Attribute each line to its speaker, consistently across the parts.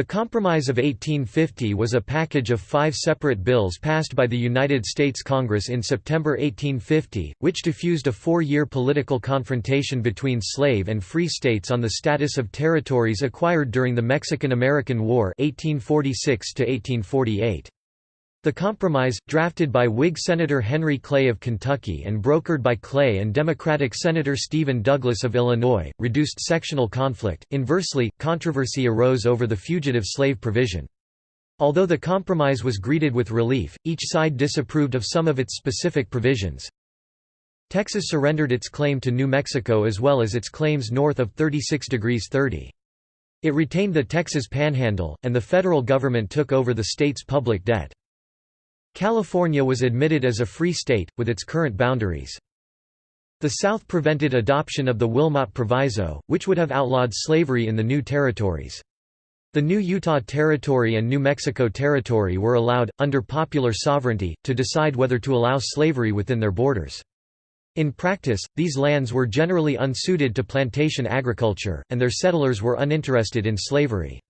Speaker 1: The Compromise of 1850 was a package of five separate bills passed by the United States Congress in September 1850, which diffused a four-year political confrontation between slave and free states on the status of territories acquired during the Mexican–American War 1846 -1848. The compromise, drafted by Whig Senator Henry Clay of Kentucky and brokered by Clay and Democratic Senator Stephen Douglas of Illinois, reduced sectional conflict. Inversely, controversy arose over the fugitive slave provision. Although the compromise was greeted with relief, each side disapproved of some of its specific provisions. Texas surrendered its claim to New Mexico as well as its claims north of 36 degrees 30. It retained the Texas Panhandle, and the federal government took over the state's public debt. California was admitted as a free state, with its current boundaries. The South prevented adoption of the Wilmot Proviso, which would have outlawed slavery in the new territories. The new Utah Territory and New Mexico Territory were allowed, under popular sovereignty, to decide whether to allow slavery within their borders. In practice, these lands were generally unsuited to plantation agriculture, and their settlers were uninterested in slavery.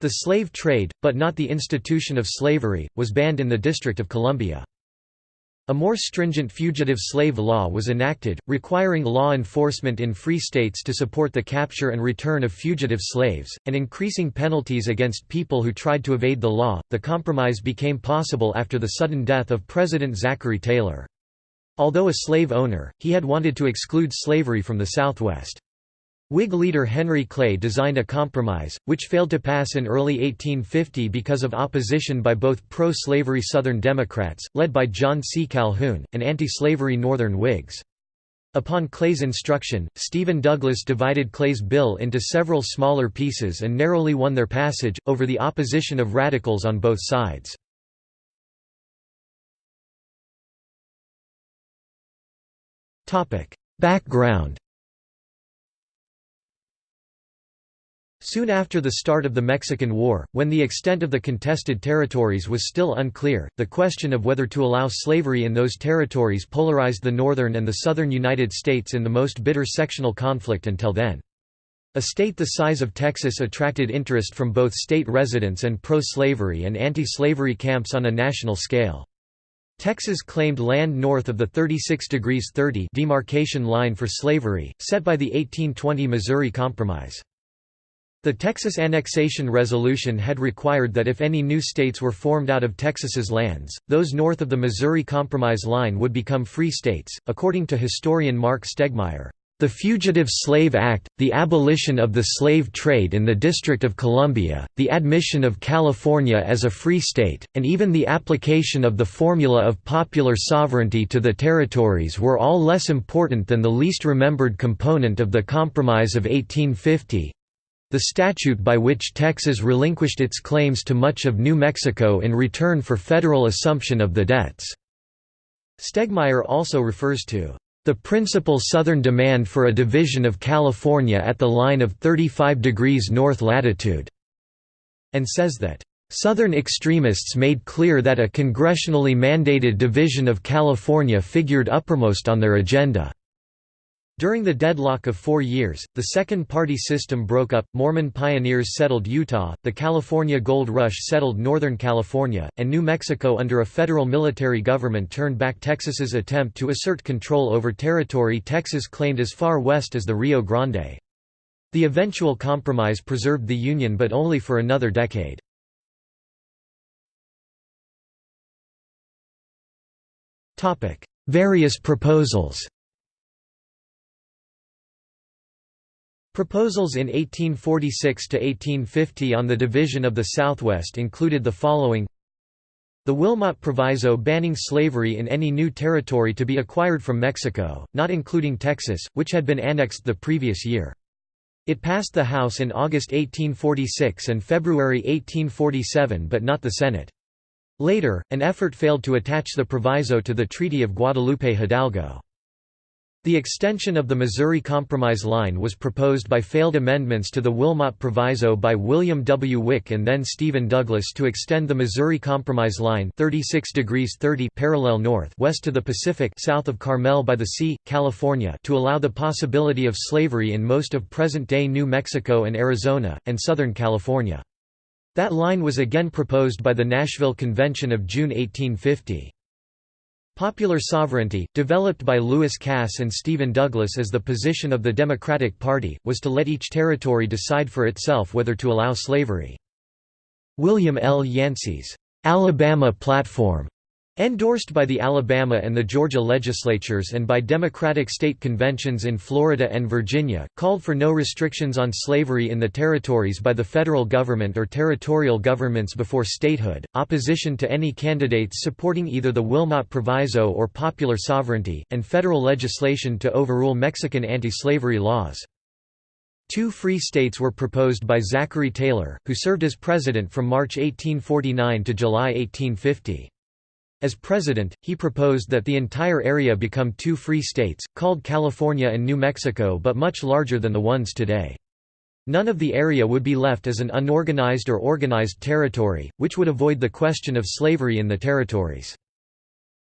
Speaker 1: The slave trade, but not the institution of slavery, was banned in the District of Columbia. A more stringent fugitive slave law was enacted, requiring law enforcement in free states to support the capture and return of fugitive slaves, and increasing penalties against people who tried to evade the law. The compromise became possible after the sudden death of President Zachary Taylor. Although a slave owner, he had wanted to exclude slavery from the Southwest. Whig leader Henry Clay designed a compromise, which failed to pass in early 1850 because of opposition by both pro-slavery Southern Democrats, led by John C. Calhoun, and anti-slavery Northern Whigs. Upon Clay's instruction, Stephen Douglas divided Clay's bill into several smaller pieces and narrowly won their passage, over the opposition of radicals on both sides. Background Soon after the start of the Mexican War, when the extent of the contested territories was still unclear, the question of whether to allow slavery in those territories polarized the northern and the southern United States in the most bitter sectional conflict until then. A state the size of Texas attracted interest from both state residents and pro-slavery and anti-slavery camps on a national scale. Texas claimed land north of the 36 degrees 30 demarcation line for slavery, set by the 1820 Missouri Compromise. The Texas Annexation Resolution had required that if any new states were formed out of Texas's lands, those north of the Missouri Compromise line would become free states. According to historian Mark Stegmaier, the Fugitive Slave Act, the abolition of the slave trade in the District of Columbia, the admission of California as a free state, and even the application of the formula of popular sovereignty to the territories were all less important than the least remembered component of the Compromise of 1850, the statute by which Texas relinquished its claims to much of New Mexico in return for federal assumption of the debts. Stegmaier also refers to the principal southern demand for a division of California at the line of 35 degrees north latitude, and says that Southern extremists made clear that a congressionally mandated division of California figured uppermost on their agenda. During the deadlock of four years, the second party system broke up, Mormon pioneers settled Utah, the California Gold Rush settled Northern California, and New Mexico under a federal military government turned back Texas's attempt to assert control over territory Texas claimed as far west as the Rio Grande. The eventual compromise preserved the Union but only for another decade. Various proposals Proposals in 1846–1850 on the division of the Southwest included the following The Wilmot Proviso banning slavery in any new territory to be acquired from Mexico, not including Texas, which had been annexed the previous year. It passed the House in August 1846 and February 1847 but not the Senate. Later, an effort failed to attach the proviso to the Treaty of Guadalupe Hidalgo. The extension of the Missouri Compromise line was proposed by failed amendments to the Wilmot Proviso by William W. Wick and then Stephen Douglas to extend the Missouri Compromise line 36 degrees 30 parallel north west to the Pacific south of Carmel by the Sea, California to allow the possibility of slavery in most of present-day New Mexico and Arizona, and Southern California. That line was again proposed by the Nashville Convention of June 1850. Popular sovereignty, developed by Lewis Cass and Stephen Douglas as the position of the Democratic Party, was to let each territory decide for itself whether to allow slavery. William L. Yancey's Alabama Platform Endorsed by the Alabama and the Georgia legislatures and by Democratic state conventions in Florida and Virginia, called for no restrictions on slavery in the territories by the federal government or territorial governments before statehood, opposition to any candidates supporting either the Wilmot Proviso or popular sovereignty, and federal legislation to overrule Mexican anti-slavery laws. Two free states were proposed by Zachary Taylor, who served as president from March 1849 to July 1850. As president, he proposed that the entire area become two free states, called California and New Mexico but much larger than the ones today. None of the area would be left as an unorganized or organized territory, which would avoid the question of slavery in the territories.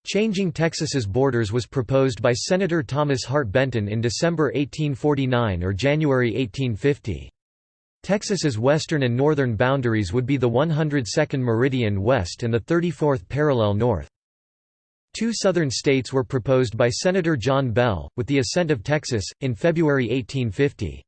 Speaker 1: Changing Texas's borders was proposed by Senator Thomas Hart Benton in December 1849 or January 1850. Texas's western and northern boundaries would be the 102nd meridian west and the 34th parallel north. Two southern states were proposed by Senator John Bell, with the assent of Texas, in February 1850.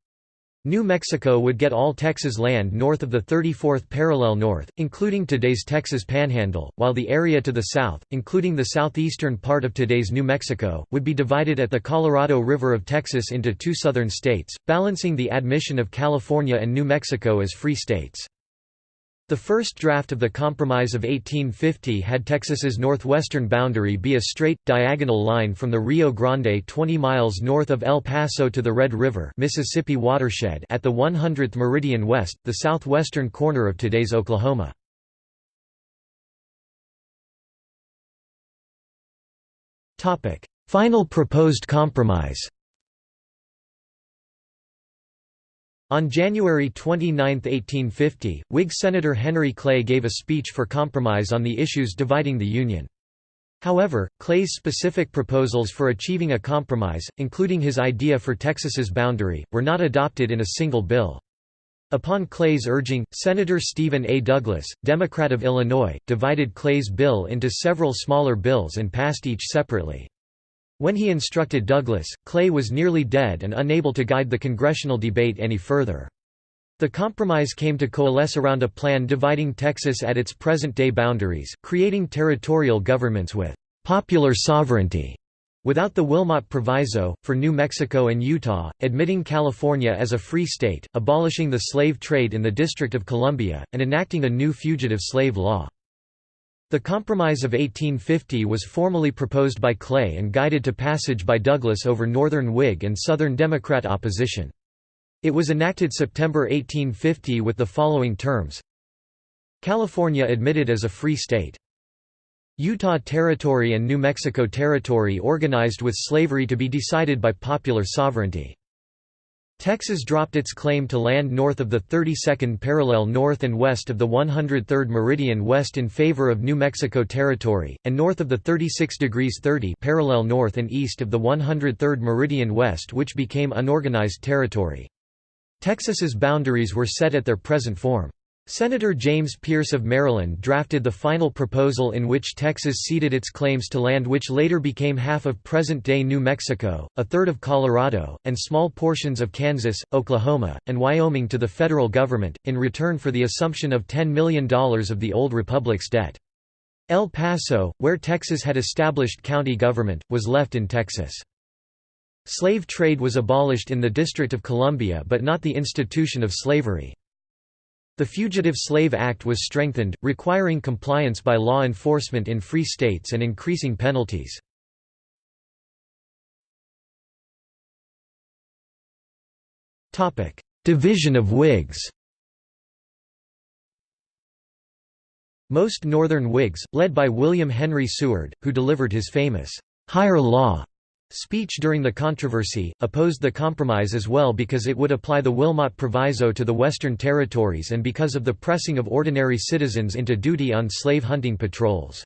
Speaker 1: New Mexico would get all Texas land north of the 34th parallel north, including today's Texas Panhandle, while the area to the south, including the southeastern part of today's New Mexico, would be divided at the Colorado River of Texas into two southern states, balancing the admission of California and New Mexico as free states. The first draft of the Compromise of 1850 had Texas's northwestern boundary be a straight, diagonal line from the Rio Grande 20 miles north of El Paso to the Red River Mississippi watershed at the 100th meridian west, the southwestern corner of today's Oklahoma. Final proposed compromise On January 29, 1850, Whig Senator Henry Clay gave a speech for compromise on the issues dividing the Union. However, Clay's specific proposals for achieving a compromise, including his idea for Texas's boundary, were not adopted in a single bill. Upon Clay's urging, Senator Stephen A. Douglas, Democrat of Illinois, divided Clay's bill into several smaller bills and passed each separately. When he instructed Douglas, Clay was nearly dead and unable to guide the congressional debate any further. The compromise came to coalesce around a plan dividing Texas at its present-day boundaries, creating territorial governments with «popular sovereignty» without the Wilmot Proviso, for New Mexico and Utah, admitting California as a free state, abolishing the slave trade in the District of Columbia, and enacting a new fugitive slave law. The Compromise of 1850 was formally proposed by Clay and guided to passage by Douglas over Northern Whig and Southern Democrat opposition. It was enacted September 1850 with the following terms California admitted as a free state. Utah Territory and New Mexico Territory organized with slavery to be decided by popular sovereignty. Texas dropped its claim to land north of the 32nd parallel north and west of the 103rd meridian west in favor of New Mexico Territory, and north of the 36 degrees 30 parallel north and east of the 103rd meridian west which became unorganized territory. Texas's boundaries were set at their present form. Senator James Pearce of Maryland drafted the final proposal in which Texas ceded its claims to land which later became half of present-day New Mexico, a third of Colorado, and small portions of Kansas, Oklahoma, and Wyoming to the federal government, in return for the assumption of $10 million of the old republic's debt. El Paso, where Texas had established county government, was left in Texas. Slave trade was abolished in the District of Columbia but not the institution of slavery. The Fugitive Slave Act was strengthened, requiring compliance by law enforcement in free states and increasing penalties. Division of Whigs Most Northern Whigs, led by William Henry Seward, who delivered his famous, "'Higher Law' Speech during the controversy, opposed the compromise as well because it would apply the Wilmot Proviso to the Western Territories and because of the pressing of ordinary citizens into duty on slave hunting patrols.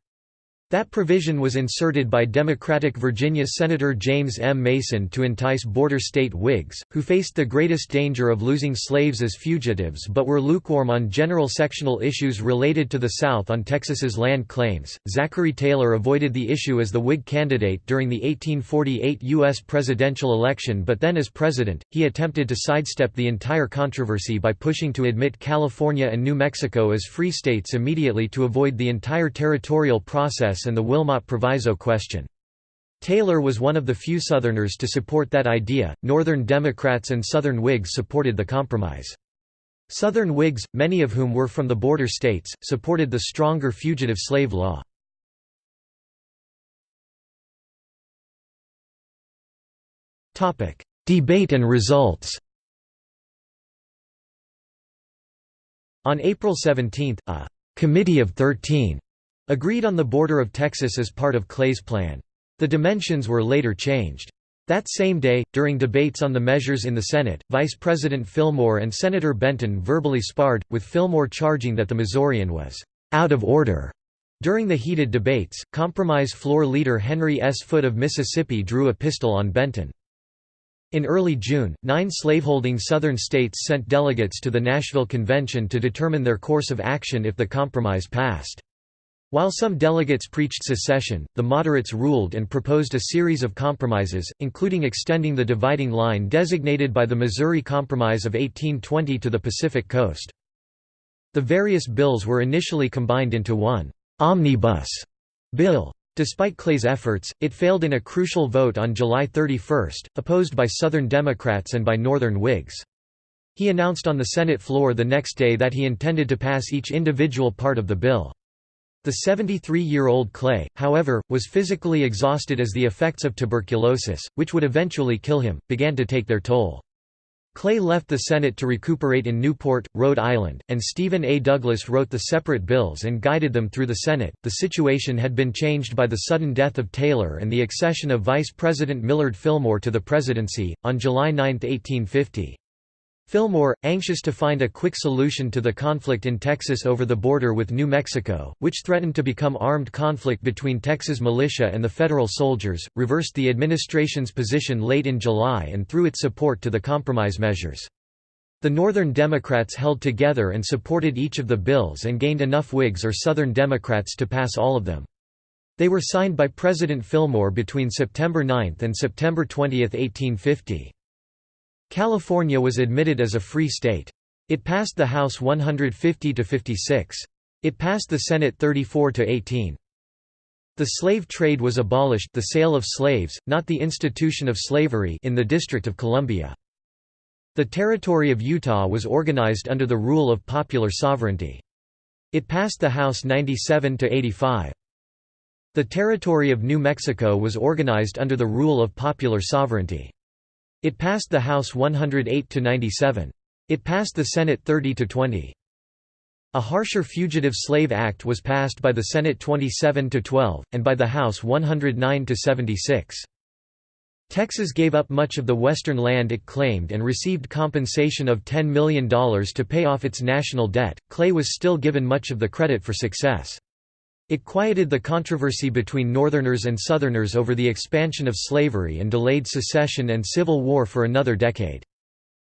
Speaker 1: That provision was inserted by Democratic Virginia Senator James M. Mason to entice border state Whigs, who faced the greatest danger of losing slaves as fugitives but were lukewarm on general sectional issues related to the South on Texas's land claims. Zachary Taylor avoided the issue as the Whig candidate during the 1848 U.S. presidential election but then as president, he attempted to sidestep the entire controversy by pushing to admit California and New Mexico as free states immediately to avoid the entire territorial process and the Wilmot Proviso question. Taylor was one of the few Southerners to support that idea. Northern Democrats and Southern Whigs supported the compromise. Southern Whigs, many of whom were from the border states, supported the stronger fugitive slave law. Debate and results On April 17, a «Committee of Thirteen» Agreed on the border of Texas as part of Clay's plan. The dimensions were later changed. That same day, during debates on the measures in the Senate, Vice President Fillmore and Senator Benton verbally sparred, with Fillmore charging that the Missourian was out of order. During the heated debates, compromise floor leader Henry S. Foote of Mississippi drew a pistol on Benton. In early June, nine slaveholding Southern states sent delegates to the Nashville Convention to determine their course of action if the compromise passed. While some delegates preached secession, the moderates ruled and proposed a series of compromises, including extending the dividing line designated by the Missouri Compromise of 1820 to the Pacific coast. The various bills were initially combined into one «omnibus» bill. Despite Clay's efforts, it failed in a crucial vote on July 31, opposed by Southern Democrats and by Northern Whigs. He announced on the Senate floor the next day that he intended to pass each individual part of the bill. The 73-year-old Clay, however, was physically exhausted as the effects of tuberculosis, which would eventually kill him, began to take their toll. Clay left the Senate to recuperate in Newport, Rhode Island, and Stephen A. Douglas wrote the separate bills and guided them through the Senate. The situation had been changed by the sudden death of Taylor and the accession of Vice President Millard Fillmore to the presidency, on July 9, 1850. Fillmore, anxious to find a quick solution to the conflict in Texas over the border with New Mexico, which threatened to become armed conflict between Texas militia and the federal soldiers, reversed the administration's position late in July and threw its support to the compromise measures. The Northern Democrats held together and supported each of the bills and gained enough Whigs or Southern Democrats to pass all of them. They were signed by President Fillmore between September 9 and September 20, 1850. California was admitted as a free state. It passed the House 150 to 56. It passed the Senate 34 to 18. The slave trade was abolished the sale of slaves, not the institution of slavery in the District of Columbia. The Territory of Utah was organized under the rule of popular sovereignty. It passed the House 97 to 85. The Territory of New Mexico was organized under the rule of popular sovereignty. It passed the House 108 to 97. It passed the Senate 30 to 20. A harsher Fugitive Slave Act was passed by the Senate 27 to 12 and by the House 109 to 76. Texas gave up much of the western land it claimed and received compensation of $10 million to pay off its national debt. Clay was still given much of the credit for success. It quieted the controversy between Northerners and Southerners over the expansion of slavery and delayed secession and civil war for another decade.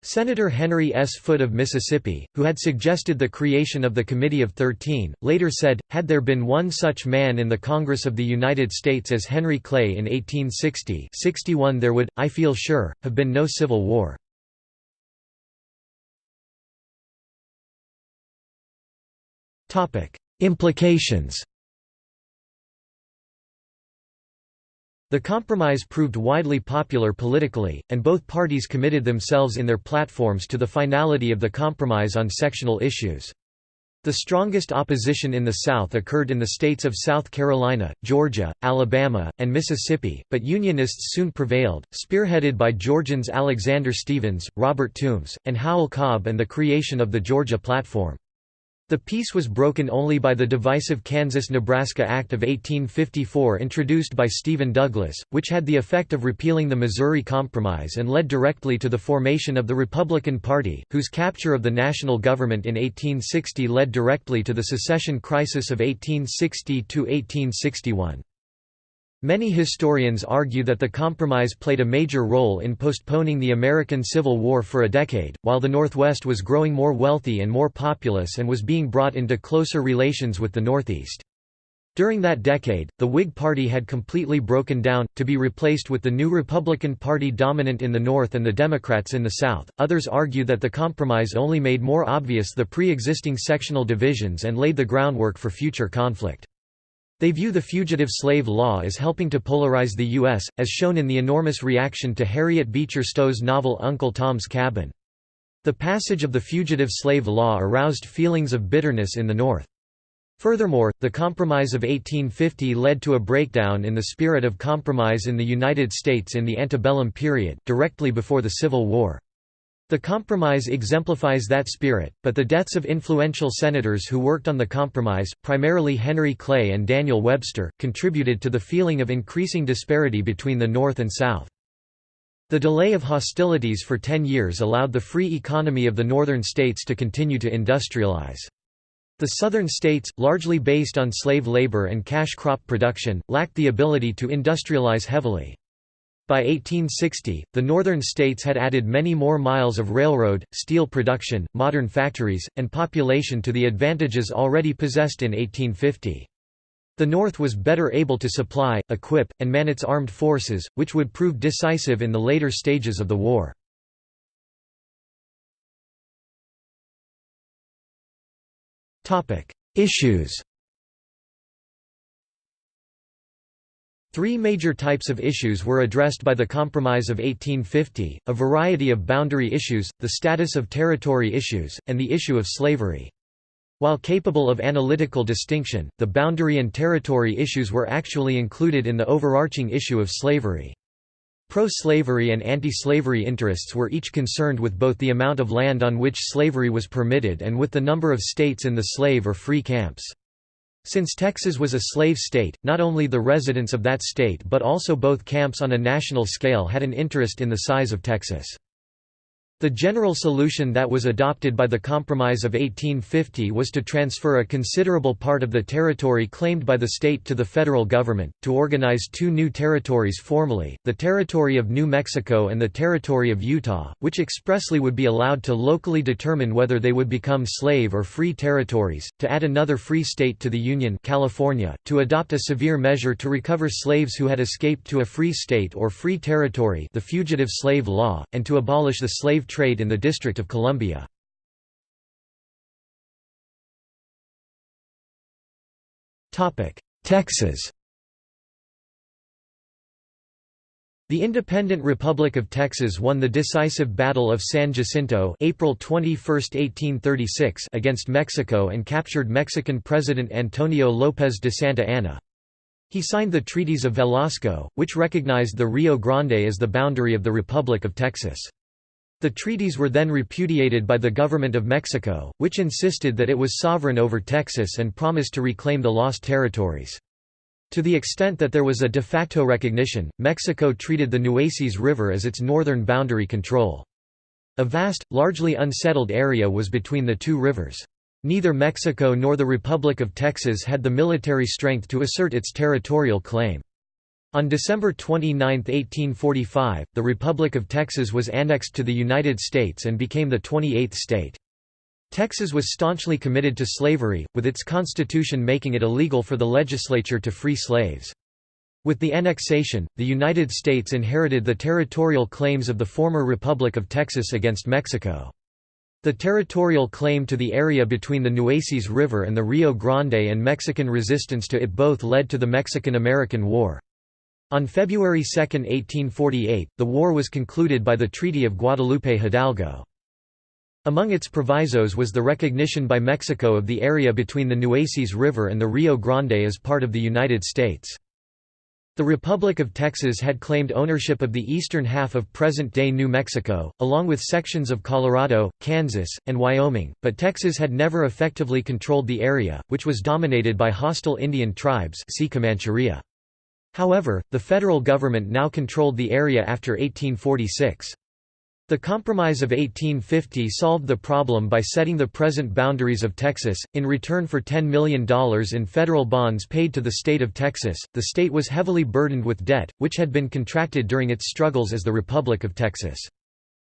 Speaker 1: Senator Henry S. Foote of Mississippi, who had suggested the creation of the Committee of Thirteen, later said, had there been one such man in the Congress of the United States as Henry Clay in 1860-61 there would, I feel sure, have been no civil war. Implications The compromise proved widely popular politically, and both parties committed themselves in their platforms to the finality of the compromise on sectional issues. The strongest opposition in the South occurred in the states of South Carolina, Georgia, Alabama, and Mississippi, but Unionists soon prevailed, spearheaded by Georgians Alexander Stephens, Robert Toombs, and Howell Cobb and the creation of the Georgia Platform. The peace was broken only by the divisive Kansas–Nebraska Act of 1854 introduced by Stephen Douglas, which had the effect of repealing the Missouri Compromise and led directly to the formation of the Republican Party, whose capture of the national government in 1860 led directly to the secession crisis of 1860–1861. Many historians argue that the compromise played a major role in postponing the American Civil War for a decade, while the Northwest was growing more wealthy and more populous and was being brought into closer relations with the Northeast. During that decade, the Whig Party had completely broken down, to be replaced with the new Republican Party dominant in the North and the Democrats in the South. Others argue that the compromise only made more obvious the pre existing sectional divisions and laid the groundwork for future conflict. They view the fugitive slave law as helping to polarize the U.S., as shown in the enormous reaction to Harriet Beecher Stowe's novel Uncle Tom's Cabin. The passage of the fugitive slave law aroused feelings of bitterness in the North. Furthermore, the Compromise of 1850 led to a breakdown in the spirit of compromise in the United States in the antebellum period, directly before the Civil War. The compromise exemplifies that spirit, but the deaths of influential senators who worked on the compromise, primarily Henry Clay and Daniel Webster, contributed to the feeling of increasing disparity between the North and South. The delay of hostilities for ten years allowed the free economy of the northern states to continue to industrialize. The southern states, largely based on slave labor and cash crop production, lacked the ability to industrialize heavily. By 1860, the northern states had added many more miles of railroad, steel production, modern factories, and population to the advantages already possessed in 1850. The North was better able to supply, equip, and man its armed forces, which would prove decisive in the later stages of the war. Issues Three major types of issues were addressed by the Compromise of 1850, a variety of boundary issues, the status of territory issues, and the issue of slavery. While capable of analytical distinction, the boundary and territory issues were actually included in the overarching issue of slavery. Pro-slavery and anti-slavery interests were each concerned with both the amount of land on which slavery was permitted and with the number of states in the slave or free camps. Since Texas was a slave state, not only the residents of that state but also both camps on a national scale had an interest in the size of Texas. The general solution that was adopted by the Compromise of 1850 was to transfer a considerable part of the territory claimed by the state to the federal government, to organize two new territories formally, the Territory of New Mexico and the Territory of Utah, which expressly would be allowed to locally determine whether they would become slave or free territories, to add another free state to the Union California, to adopt a severe measure to recover slaves who had escaped to a free state or free territory the Fugitive Slave Law, and to abolish the slave trade in the District of Columbia. Texas The independent Republic of Texas won the decisive Battle of San Jacinto April 21, 1836 against Mexico and captured Mexican President Antonio López de Santa Anna. He signed the Treaties of Velasco, which recognized the Rio Grande as the boundary of the Republic of Texas. The treaties were then repudiated by the government of Mexico, which insisted that it was sovereign over Texas and promised to reclaim the lost territories. To the extent that there was a de facto recognition, Mexico treated the Nueces River as its northern boundary control. A vast, largely unsettled area was between the two rivers. Neither Mexico nor the Republic of Texas had the military strength to assert its territorial claim. On December 29, 1845, the Republic of Texas was annexed to the United States and became the 28th state. Texas was staunchly committed to slavery, with its constitution making it illegal for the legislature to free slaves. With the annexation, the United States inherited the territorial claims of the former Republic of Texas against Mexico. The territorial claim to the area between the Nueces River and the Rio Grande and Mexican resistance to it both led to the Mexican–American War. On February 2, 1848, the war was concluded by the Treaty of Guadalupe Hidalgo. Among its provisos was the recognition by Mexico of the area between the Nueces River and the Rio Grande as part of the United States. The Republic of Texas had claimed ownership of the eastern half of present-day New Mexico, along with sections of Colorado, Kansas, and Wyoming, but Texas had never effectively controlled the area, which was dominated by hostile Indian tribes see Comancheria. However, the federal government now controlled the area after 1846. The Compromise of 1850 solved the problem by setting the present boundaries of Texas. In return for $10 million in federal bonds paid to the state of Texas, the state was heavily burdened with debt, which had been contracted during its struggles as the Republic of Texas.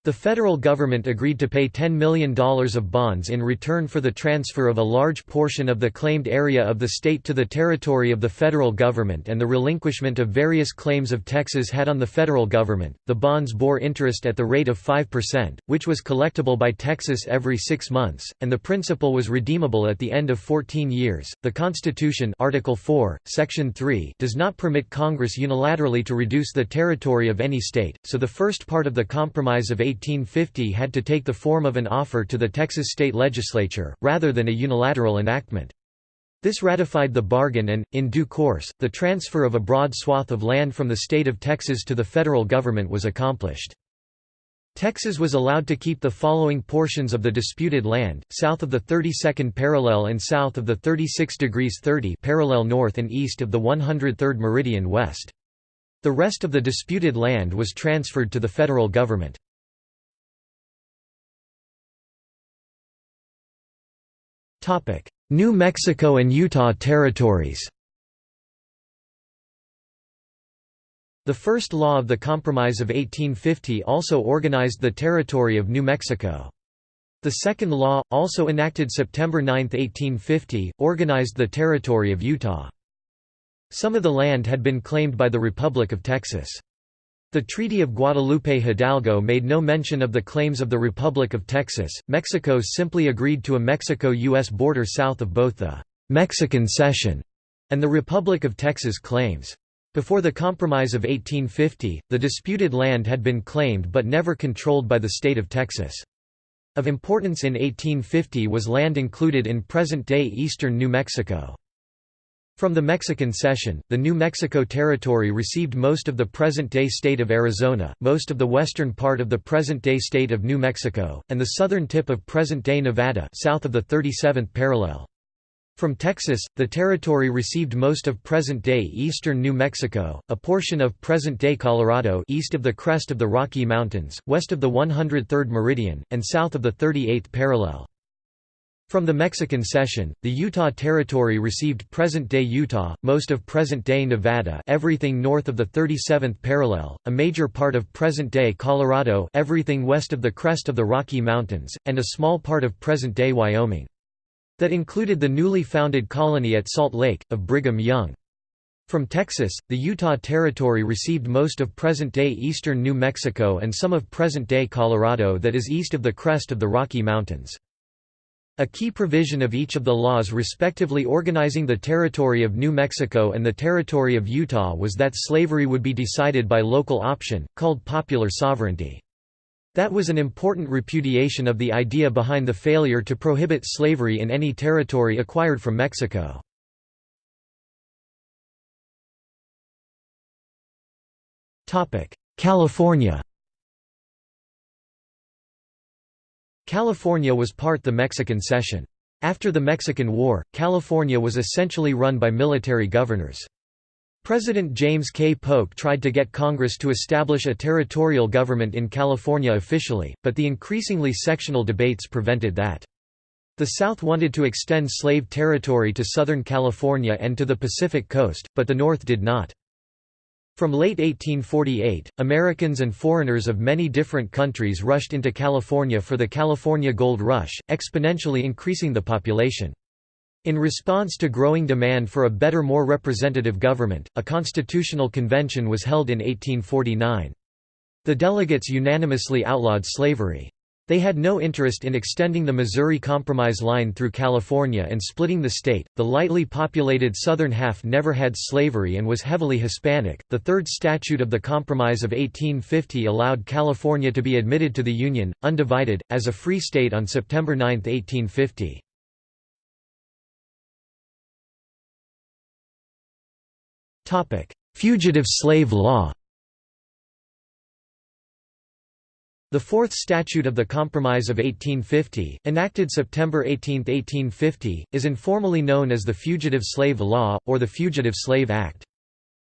Speaker 1: The federal government agreed to pay $10 million of bonds in return for the transfer of a large portion of the claimed area of the state to the territory of the federal government and the relinquishment of various claims of Texas had on the federal government. The bonds bore interest at the rate of 5%, which was collectible by Texas every six months, and the principal was redeemable at the end of 14 years. The Constitution, Article 4, Section 3, does not permit Congress unilaterally to reduce the territory of any state, so the first part of the Compromise of 1850 had to take the form of an offer to the Texas state legislature, rather than a unilateral enactment. This ratified the bargain and, in due course, the transfer of a broad swath of land from the state of Texas to the federal government was accomplished. Texas was allowed to keep the following portions of the disputed land, south of the 32nd parallel and south of the 36 degrees 30 parallel north and east of the 103rd meridian west. The rest of the disputed land was transferred to the federal government. New Mexico and Utah territories The first law of the Compromise of 1850 also organized the territory of New Mexico. The second law, also enacted September 9, 1850, organized the territory of Utah. Some of the land had been claimed by the Republic of Texas. The Treaty of Guadalupe Hidalgo made no mention of the claims of the Republic of Texas. Mexico simply agreed to a Mexico U.S. border south of both the Mexican Cession and the Republic of Texas claims. Before the Compromise of 1850, the disputed land had been claimed but never controlled by the state of Texas. Of importance in 1850 was land included in present-day eastern New Mexico. From the Mexican Cession, the New Mexico Territory received most of the present-day state of Arizona, most of the western part of the present-day state of New Mexico, and the southern tip of present-day Nevada south of the 37th parallel. From Texas, the territory received most of present-day eastern New Mexico, a portion of present-day Colorado east of the crest of the Rocky Mountains, west of the 103rd meridian, and south of the 38th parallel. From the Mexican Cession, the Utah Territory received present-day Utah, most of present-day Nevada everything north of the 37th parallel, a major part of present-day Colorado everything west of the crest of the Rocky Mountains, and a small part of present-day Wyoming. That included the newly founded colony at Salt Lake, of Brigham Young. From Texas, the Utah Territory received most of present-day eastern New Mexico and some of present-day Colorado that is east of the crest of the Rocky Mountains. A key provision of each of the laws respectively organizing the territory of New Mexico and the territory of Utah was that slavery would be decided by local option, called popular sovereignty. That was an important repudiation of the idea behind the failure to prohibit slavery in any territory acquired from Mexico. California California was part the Mexican Cession. After the Mexican War, California was essentially run by military governors. President James K. Polk tried to get Congress to establish a territorial government in California officially, but the increasingly sectional debates prevented that. The South wanted to extend slave territory to Southern California and to the Pacific coast, but the North did not. From late 1848, Americans and foreigners of many different countries rushed into California for the California Gold Rush, exponentially increasing the population. In response to growing demand for a better more representative government, a constitutional convention was held in 1849. The delegates unanimously outlawed slavery. They had no interest in extending the Missouri Compromise line through California and splitting the state. The lightly populated southern half never had slavery and was heavily Hispanic. The third statute of the Compromise of 1850 allowed California to be admitted to the Union, undivided, as a free state on September 9, 1850. Fugitive slave law The Fourth Statute of the Compromise of 1850, enacted September 18, 1850, is informally known as the Fugitive Slave Law, or the Fugitive Slave Act.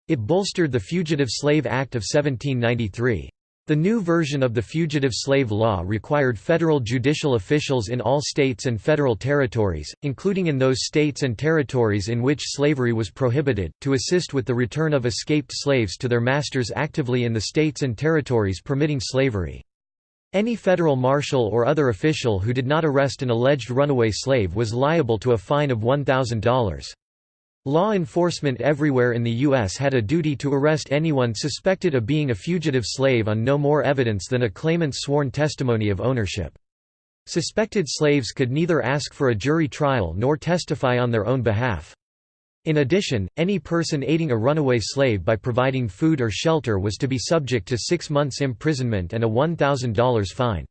Speaker 1: It bolstered the Fugitive Slave Act of 1793. The new version of the Fugitive Slave Law required federal judicial officials in all states and federal territories, including in those states and territories in which slavery was prohibited, to assist with the return of escaped slaves to their masters actively in the states and territories permitting slavery. Any federal marshal or other official who did not arrest an alleged runaway slave was liable to a fine of $1,000. Law enforcement everywhere in the U.S. had a duty to arrest anyone suspected of being a fugitive slave on no more evidence than a claimant's sworn testimony of ownership. Suspected slaves could neither ask for a jury trial nor testify on their own behalf. In addition, any person aiding a runaway slave by providing food or shelter was to be subject to six months' imprisonment and a $1,000 fine.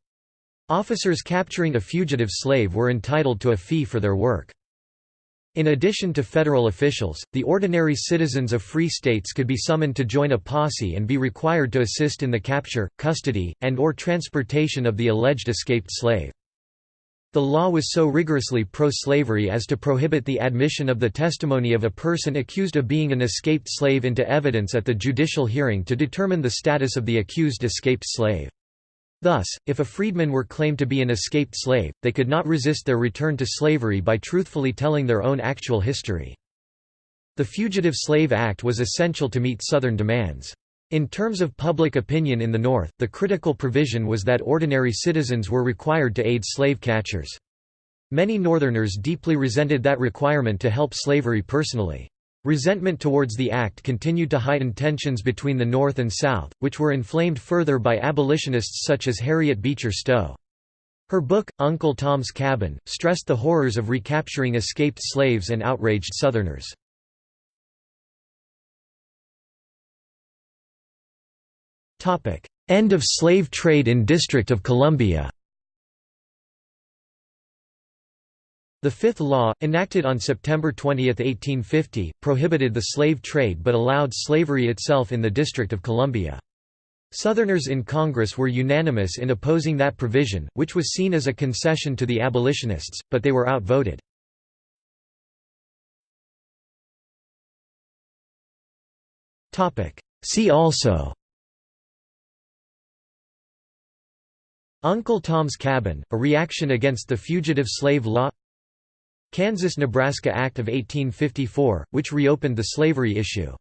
Speaker 1: Officers capturing a fugitive slave were entitled to a fee for their work. In addition to federal officials, the ordinary citizens of free states could be summoned to join a posse and be required to assist in the capture, custody, and or transportation of the alleged escaped slave. The law was so rigorously pro-slavery as to prohibit the admission of the testimony of a person accused of being an escaped slave into evidence at the judicial hearing to determine the status of the accused escaped slave. Thus, if a freedman were claimed to be an escaped slave, they could not resist their return to slavery by truthfully telling their own actual history. The Fugitive Slave Act was essential to meet Southern demands. In terms of public opinion in the North, the critical provision was that ordinary citizens were required to aid slave catchers. Many Northerners deeply resented that requirement to help slavery personally. Resentment towards the act continued to heighten tensions between the North and South, which were inflamed further by abolitionists such as Harriet Beecher Stowe. Her book, Uncle Tom's Cabin, stressed the horrors of recapturing escaped slaves and outraged Southerners. End of slave trade in District of Columbia The Fifth Law, enacted on September 20, 1850, prohibited the slave trade but allowed slavery itself in the District of Columbia. Southerners in Congress were unanimous in opposing that provision, which was seen as a concession to the abolitionists, but they were outvoted. See also Uncle Tom's Cabin, a reaction against the Fugitive Slave Law Kansas–Nebraska Act of 1854, which reopened the slavery issue